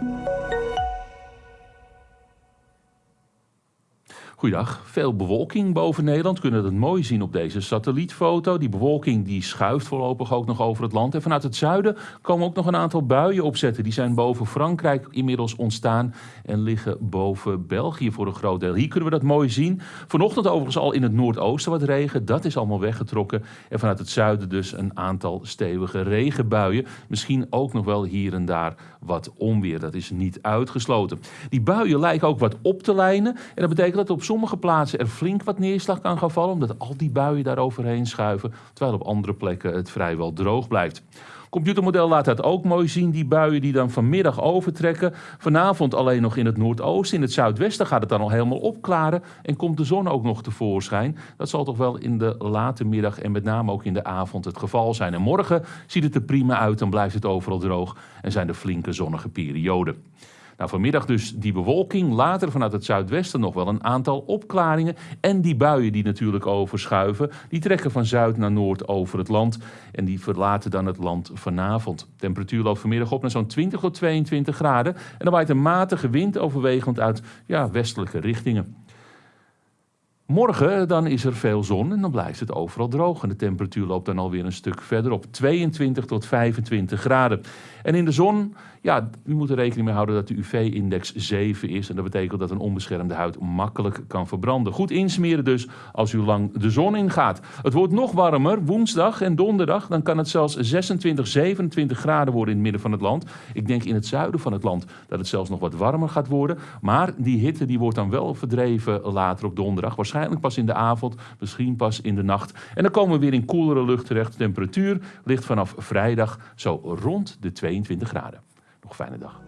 Thank you. Goeiedag. Veel bewolking boven Nederland. We kunnen het mooi zien op deze satellietfoto. Die bewolking die schuift voorlopig ook nog over het land. En vanuit het zuiden komen ook nog een aantal buien opzetten. Die zijn boven Frankrijk inmiddels ontstaan en liggen boven België voor een groot deel. Hier kunnen we dat mooi zien. Vanochtend overigens al in het noordoosten wat regen. Dat is allemaal weggetrokken. En vanuit het zuiden dus een aantal stevige regenbuien. Misschien ook nog wel hier en daar wat onweer. Dat is niet uitgesloten. Die buien lijken ook wat op te lijnen. En dat betekent dat op sommige plaatsen er flink wat neerslag kan gaan vallen, omdat al die buien daar overheen schuiven, terwijl op andere plekken het vrijwel droog blijft. Computermodel laat dat ook mooi zien, die buien die dan vanmiddag overtrekken. Vanavond alleen nog in het noordoosten, in het zuidwesten gaat het dan al helemaal opklaren en komt de zon ook nog tevoorschijn. Dat zal toch wel in de late middag en met name ook in de avond het geval zijn. En morgen ziet het er prima uit, dan blijft het overal droog en zijn er flinke zonnige perioden. Nou, vanmiddag dus die bewolking, later vanuit het zuidwesten nog wel een aantal opklaringen. En die buien die natuurlijk overschuiven, die trekken van zuid naar noord over het land. En die verlaten dan het land vanavond. De temperatuur loopt vanmiddag op naar zo'n 20 tot 22 graden. En dan waait een matige wind overwegend uit ja, westelijke richtingen. Morgen dan is er veel zon en dan blijft het overal droog. En de temperatuur loopt dan alweer een stuk verder op 22 tot 25 graden. En in de zon, ja, u moet er rekening mee houden dat de UV-index 7 is. En dat betekent dat een onbeschermde huid makkelijk kan verbranden. Goed insmeren dus als u lang de zon ingaat. Het wordt nog warmer, woensdag en donderdag. Dan kan het zelfs 26, 27 graden worden in het midden van het land. Ik denk in het zuiden van het land dat het zelfs nog wat warmer gaat worden. Maar die hitte die wordt dan wel verdreven later op donderdag. Waarschijnlijk pas in de avond, misschien pas in de nacht. En dan komen we weer in koelere lucht terecht. De temperatuur ligt vanaf vrijdag zo rond de 22 graden. Nog fijne dag.